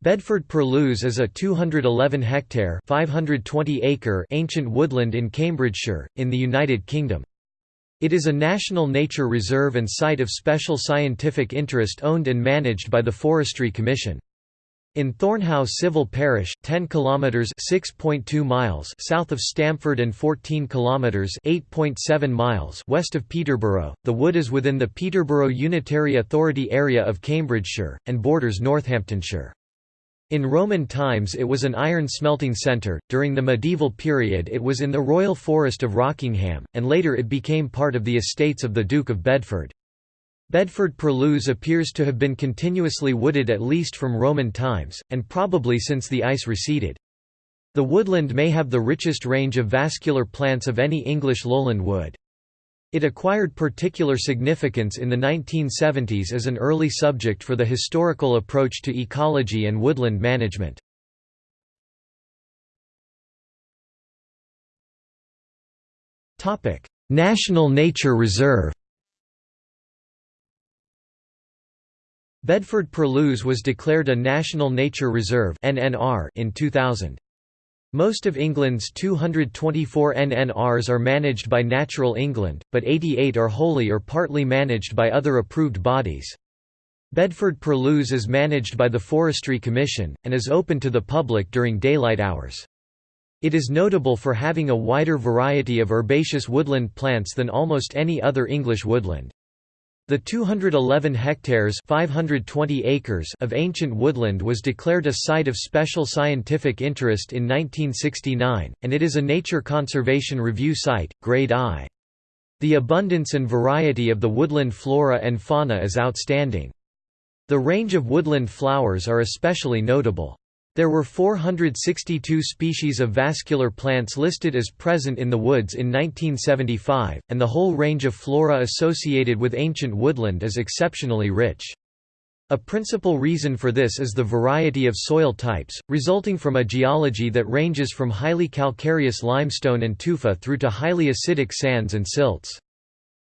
Bedford-Purlieu is a 211-hectare (520-acre) ancient woodland in Cambridgeshire, in the United Kingdom. It is a National Nature Reserve and Site of Special Scientific Interest owned and managed by the Forestry Commission. In Thornhaugh civil parish, 10 kilometers (6.2 miles) south of Stamford and 14 kilometers (8.7 miles) west of Peterborough, the wood is within the Peterborough Unitary Authority area of Cambridgeshire and borders Northamptonshire. In Roman times it was an iron smelting centre, during the medieval period it was in the Royal Forest of Rockingham, and later it became part of the estates of the Duke of Bedford. Bedford-Purlieu appears to have been continuously wooded at least from Roman times, and probably since the ice receded. The woodland may have the richest range of vascular plants of any English lowland wood. It acquired particular significance in the 1970s as an early subject for the historical approach to ecology and woodland management. National Nature Reserve Bedford-Purlieu was declared a National Nature Reserve in 2000. Most of England's 224 NNRs are managed by Natural England, but 88 are wholly or partly managed by other approved bodies. Bedford-Purlieu is managed by the Forestry Commission, and is open to the public during daylight hours. It is notable for having a wider variety of herbaceous woodland plants than almost any other English woodland. The 211 hectares 520 acres of ancient woodland was declared a Site of Special Scientific Interest in 1969, and it is a Nature Conservation Review Site, Grade I. The abundance and variety of the woodland flora and fauna is outstanding. The range of woodland flowers are especially notable. There were 462 species of vascular plants listed as present in the woods in 1975, and the whole range of flora associated with ancient woodland is exceptionally rich. A principal reason for this is the variety of soil types, resulting from a geology that ranges from highly calcareous limestone and tufa through to highly acidic sands and silts.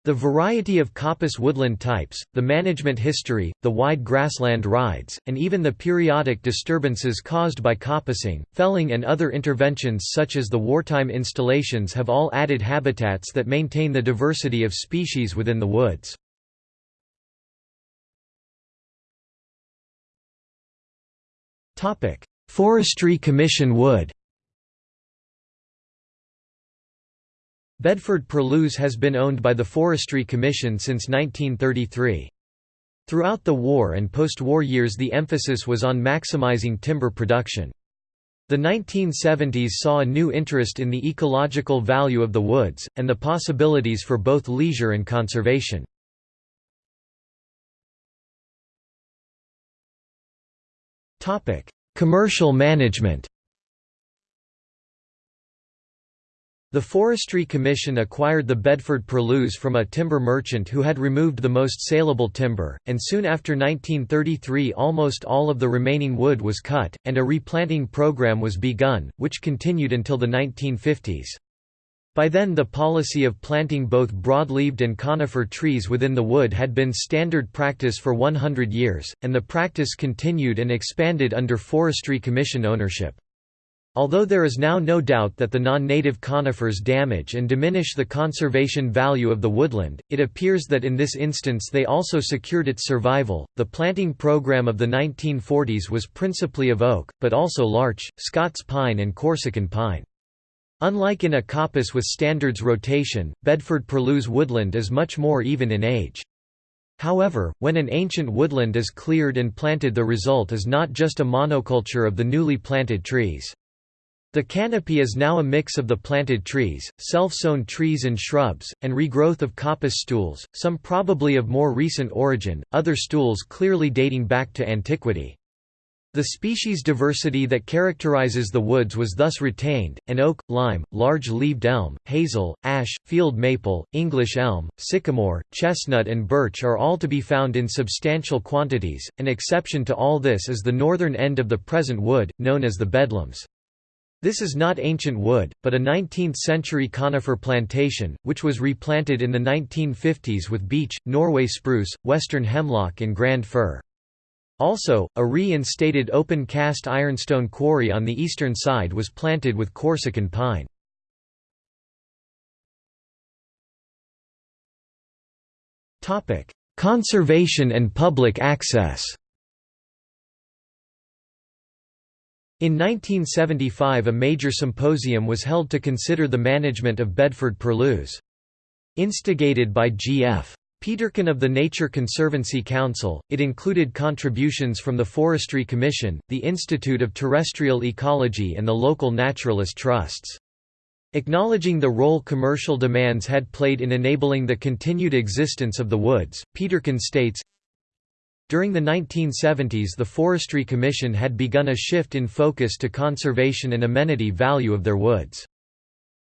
The variety of coppice woodland types, the management history, the wide grassland rides, and even the periodic disturbances caused by coppicing, felling and other interventions such as the wartime installations have all added habitats that maintain the diversity of species within the woods. Forestry Commission wood Bedford-Purlieu has been owned by the Forestry Commission since 1933. Throughout the war and post-war years the emphasis was on maximizing timber production. The 1970s saw a new interest in the ecological value of the woods, and the possibilities for both leisure and conservation. Commercial management The Forestry Commission acquired the Bedford-Purlieu from a timber merchant who had removed the most saleable timber, and soon after 1933 almost all of the remaining wood was cut, and a replanting program was begun, which continued until the 1950s. By then the policy of planting both broad-leaved and conifer trees within the wood had been standard practice for 100 years, and the practice continued and expanded under Forestry Commission ownership. Although there is now no doubt that the non-native conifers damage and diminish the conservation value of the woodland, it appears that in this instance they also secured its survival. The planting program of the 1940s was principally of oak, but also larch, Scots pine and Corsican pine. Unlike in a coppice with standards rotation, Bedford-Purlieu woodland is much more even in age. However, when an ancient woodland is cleared and planted the result is not just a monoculture of the newly planted trees. The canopy is now a mix of the planted trees, self-sown trees and shrubs, and regrowth of coppice stools, some probably of more recent origin, other stools clearly dating back to antiquity. The species diversity that characterizes the woods was thus retained, and oak, lime, large-leaved elm, hazel, ash, field maple, English elm, sycamore, chestnut and birch are all to be found in substantial quantities. An exception to all this is the northern end of the present wood, known as the Bedlams. This is not ancient wood, but a 19th-century conifer plantation, which was replanted in the 1950s with beech, Norway spruce, western hemlock and grand fir. Also, a reinstated open cast ironstone quarry on the eastern side was planted with Corsican pine. Conservation and public access In 1975 a major symposium was held to consider the management of Bedford Purlieus. Instigated by G.F. Peterkin of the Nature Conservancy Council, it included contributions from the Forestry Commission, the Institute of Terrestrial Ecology and the local naturalist trusts. Acknowledging the role commercial demands had played in enabling the continued existence of the woods, Peterkin states, during the 1970s the Forestry Commission had begun a shift in focus to conservation and amenity value of their woods.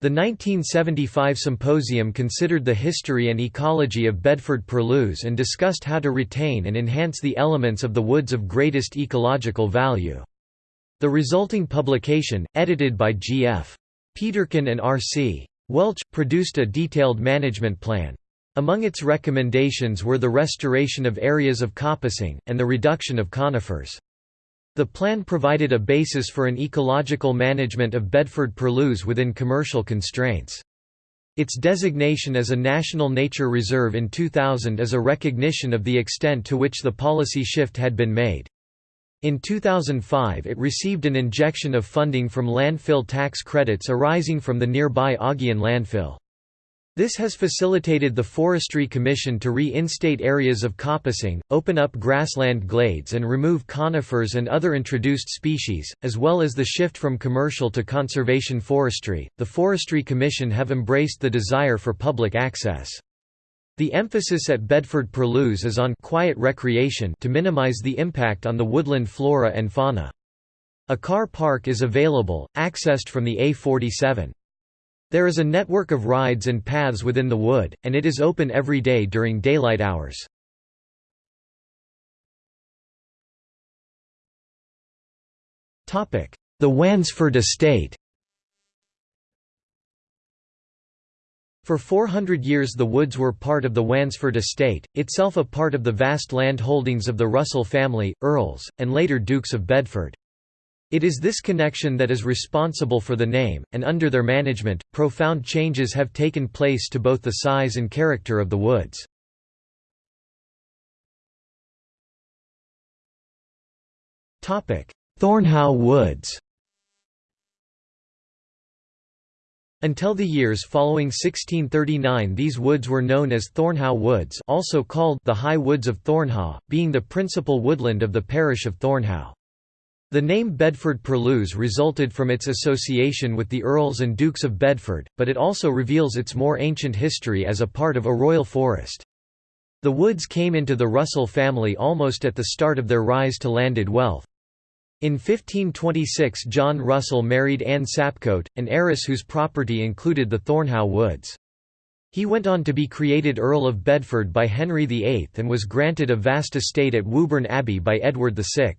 The 1975 symposium considered the history and ecology of Bedford Purlieus and discussed how to retain and enhance the elements of the woods of greatest ecological value. The resulting publication, edited by G.F. Peterkin and R.C. Welch, produced a detailed management plan. Among its recommendations were the restoration of areas of coppicing, and the reduction of conifers. The plan provided a basis for an ecological management of Bedford Purlieus within commercial constraints. Its designation as a National Nature Reserve in 2000 is a recognition of the extent to which the policy shift had been made. In 2005 it received an injection of funding from landfill tax credits arising from the nearby Augean landfill. This has facilitated the Forestry Commission to reinstate areas of coppicing, open up grassland glades and remove conifers and other introduced species, as well as the shift from commercial to conservation forestry. The Forestry Commission have embraced the desire for public access. The emphasis at Bedford Purlieus is on quiet recreation to minimize the impact on the woodland flora and fauna. A car park is available, accessed from the A47. There is a network of rides and paths within the wood, and it is open every day during daylight hours. The Wansford Estate For 400 years the woods were part of the Wansford estate, itself a part of the vast land holdings of the Russell family, earls, and later Dukes of Bedford. It is this connection that is responsible for the name, and under their management, profound changes have taken place to both the size and character of the woods. Thornhaugh Woods Until the years following 1639 these woods were known as Thornhaugh Woods also called the High Woods of Thornhaugh, being the principal woodland of the parish of Thornhaugh. The name Bedford Purlieus resulted from its association with the Earls and Dukes of Bedford, but it also reveals its more ancient history as a part of a royal forest. The Woods came into the Russell family almost at the start of their rise to landed wealth. In 1526 John Russell married Anne Sapcote, an heiress whose property included the Thornhaugh Woods. He went on to be created Earl of Bedford by Henry VIII and was granted a vast estate at Woburn Abbey by Edward VI.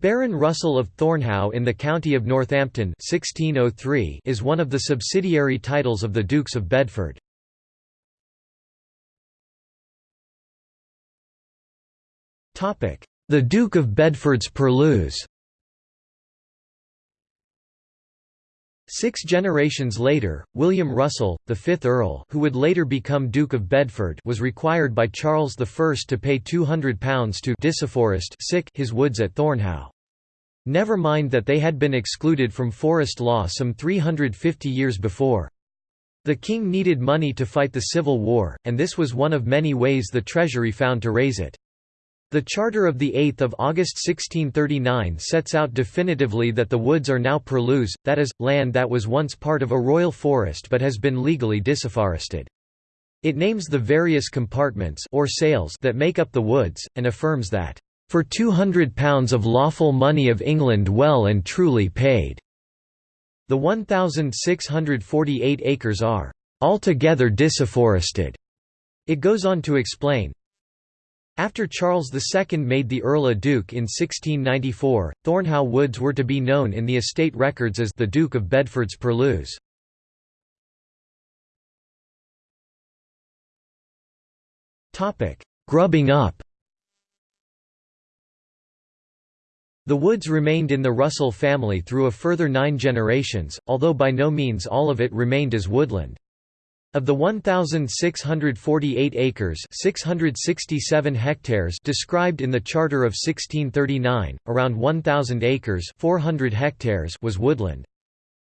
Baron Russell of Thornhaugh in the county of Northampton 1603 is one of the subsidiary titles of the Dukes of Bedford. The Duke of Bedford's Purlieus Six generations later, William Russell, the fifth Earl who would later become Duke of Bedford was required by Charles I to pay £200 to disafforest his woods at Thornhaugh. Never mind that they had been excluded from forest law some 350 years before. The king needed money to fight the Civil War, and this was one of many ways the Treasury found to raise it. The Charter of 8 August 1639 sets out definitively that the woods are now purlieus, that is, land that was once part of a royal forest but has been legally disafforested. It names the various compartments or sales that make up the woods, and affirms that, "...for £200 of lawful money of England well and truly paid." The 1,648 acres are "...altogether disafforested." It goes on to explain, after Charles II made the Earl a Duke in 1694, Thornhaugh Woods were to be known in the estate records as the Duke of Bedford's Purlieus. Grubbing up The woods remained in the Russell family through a further nine generations, although by no means all of it remained as woodland. Of the 1,648 acres 667 hectares described in the Charter of 1639, around 1,000 acres 400 hectares was woodland.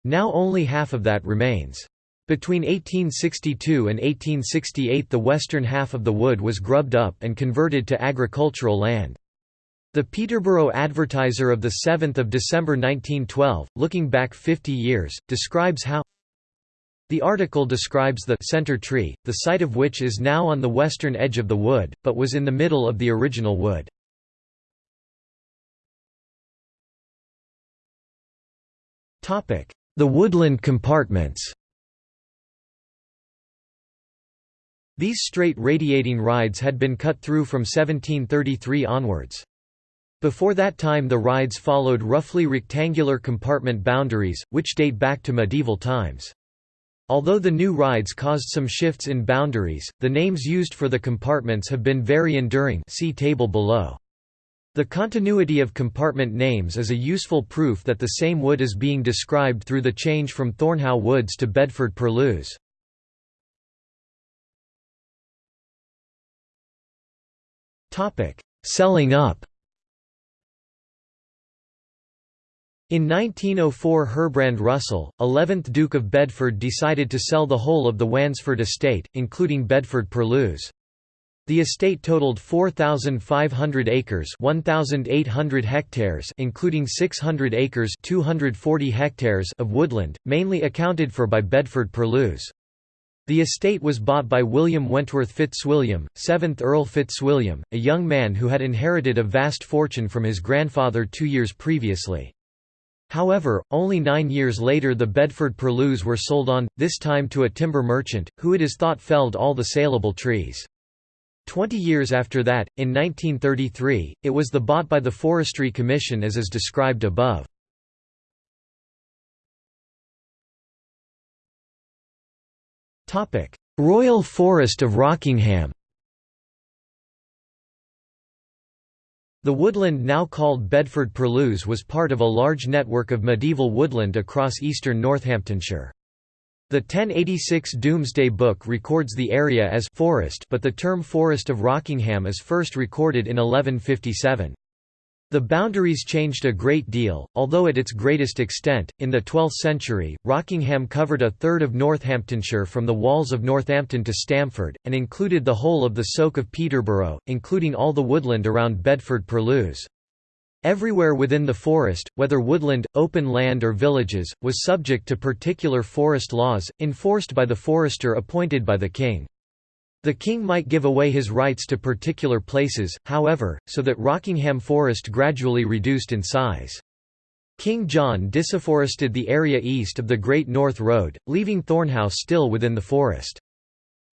Now only half of that remains. Between 1862 and 1868 the western half of the wood was grubbed up and converted to agricultural land. The Peterborough Advertiser of 7 December 1912, looking back 50 years, describes how the article describes the center tree, the site of which is now on the western edge of the wood, but was in the middle of the original wood. The woodland compartments These straight radiating rides had been cut through from 1733 onwards. Before that time the rides followed roughly rectangular compartment boundaries, which date back to medieval times. Although the new rides caused some shifts in boundaries, the names used for the compartments have been very enduring see table below. The continuity of compartment names is a useful proof that the same wood is being described through the change from Thornhaugh Woods to Bedford Purlieu. Selling up In 1904 Herbrand Russell, 11th Duke of Bedford decided to sell the whole of the Wansford estate, including Bedford Purlieu. The estate totaled 4,500 acres 1,800 hectares including 600 acres 240 hectares of woodland, mainly accounted for by Bedford Purlieu. The estate was bought by William Wentworth Fitzwilliam, 7th Earl Fitzwilliam, a young man who had inherited a vast fortune from his grandfather two years previously. However, only nine years later the Bedford Purlieus were sold on, this time to a timber merchant, who it is thought felled all the saleable trees. Twenty years after that, in 1933, it was the bought by the Forestry Commission as is described above. Royal Forest of Rockingham The woodland now called Bedford Purlieu was part of a large network of medieval woodland across eastern Northamptonshire. The 1086 Domesday Book records the area as «forest» but the term Forest of Rockingham is first recorded in 1157. The boundaries changed a great deal, although at its greatest extent. In the 12th century, Rockingham covered a third of Northamptonshire from the walls of Northampton to Stamford, and included the whole of the Soke of Peterborough, including all the woodland around Bedford Purlieu. Everywhere within the forest, whether woodland, open land or villages, was subject to particular forest laws, enforced by the forester appointed by the king. The king might give away his rights to particular places, however, so that Rockingham Forest gradually reduced in size. King John disafforested the area east of the Great North Road, leaving Thornhaugh still within the forest.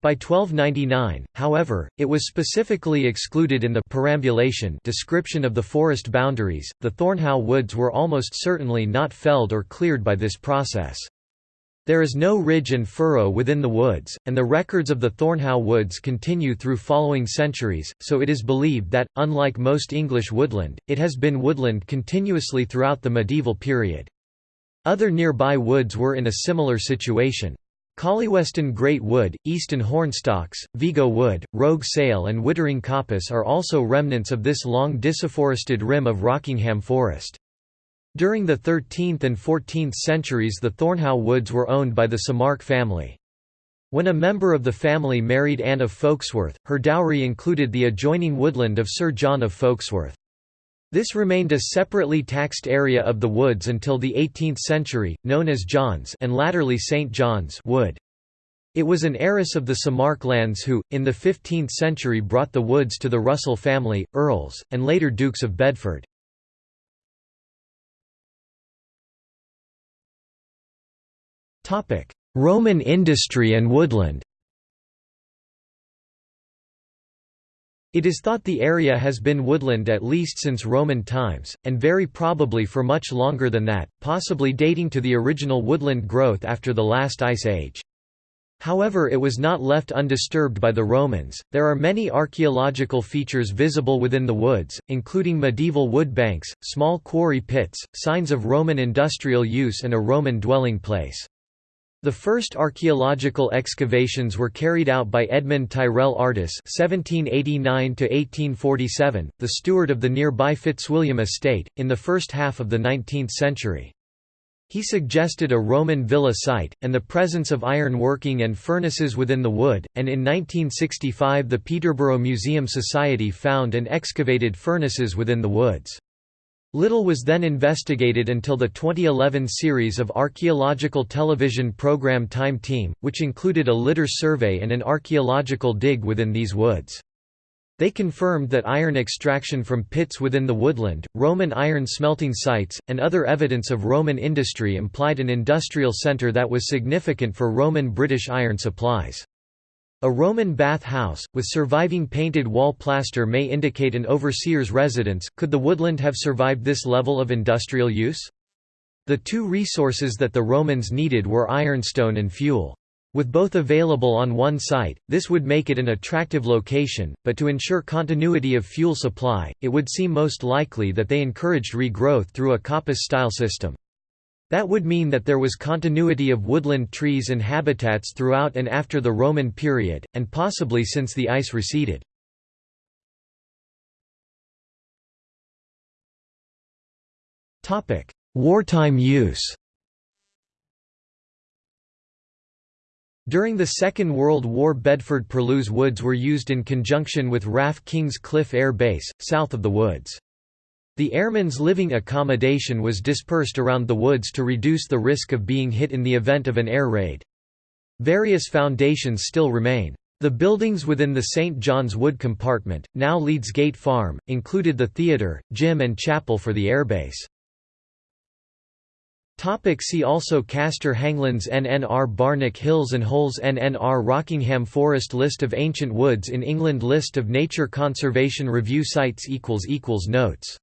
By 1299, however, it was specifically excluded in the perambulation description of the forest boundaries. The Thornhaugh woods were almost certainly not felled or cleared by this process. There is no ridge and furrow within the woods, and the records of the Thornhaugh woods continue through following centuries, so it is believed that, unlike most English woodland, it has been woodland continuously throughout the medieval period. Other nearby woods were in a similar situation. Collyweston Great Wood, Easton Hornstocks, Vigo Wood, Rogue Sale and Wittering Coppice are also remnants of this long disafforested rim of Rockingham Forest. During the 13th and 14th centuries the Thornhaugh Woods were owned by the Samark family. When a member of the family married Anne of Folksworth, her dowry included the adjoining woodland of Sir John of Folksworth. This remained a separately taxed area of the woods until the 18th century, known as John's and latterly St. John's Wood. It was an heiress of the Samark lands who, in the 15th century brought the woods to the Russell family, earls, and later Dukes of Bedford. Roman industry and woodland It is thought the area has been woodland at least since Roman times, and very probably for much longer than that, possibly dating to the original woodland growth after the last ice age. However it was not left undisturbed by the Romans. There are many archaeological features visible within the woods, including medieval wood banks, small quarry pits, signs of Roman industrial use and a Roman dwelling place. The first archaeological excavations were carried out by Edmund Tyrell Artis (1789–1847), the steward of the nearby Fitzwilliam estate, in the first half of the 19th century. He suggested a Roman villa site, and the presence of iron working and furnaces within the wood, and in 1965 the Peterborough Museum Society found and excavated furnaces within the woods. Little was then investigated until the 2011 series of archaeological television program Time Team, which included a litter survey and an archaeological dig within these woods. They confirmed that iron extraction from pits within the woodland, Roman iron smelting sites, and other evidence of Roman industry implied an industrial centre that was significant for Roman British iron supplies. A Roman bath house, with surviving painted wall plaster may indicate an overseer's residence. Could the woodland have survived this level of industrial use? The two resources that the Romans needed were ironstone and fuel. With both available on one site, this would make it an attractive location, but to ensure continuity of fuel supply, it would seem most likely that they encouraged regrowth through a coppice-style system. That would mean that there was continuity of woodland trees and habitats throughout and after the Roman period, and possibly since the ice receded. Wartime use During the Second World War Bedford Purlieu Woods were used in conjunction with RAF Kings Cliffe Air Base, south of the woods. The airmen's living accommodation was dispersed around the woods to reduce the risk of being hit in the event of an air raid. Various foundations still remain. The buildings within the St. John's Wood compartment, now Leeds Gate Farm, included the theatre, gym and chapel for the airbase. See also Castor Hanglands NNR Barnack Hills and Holes NNR Rockingham Forest List of ancient woods in England List of Nature Conservation Review sites Notes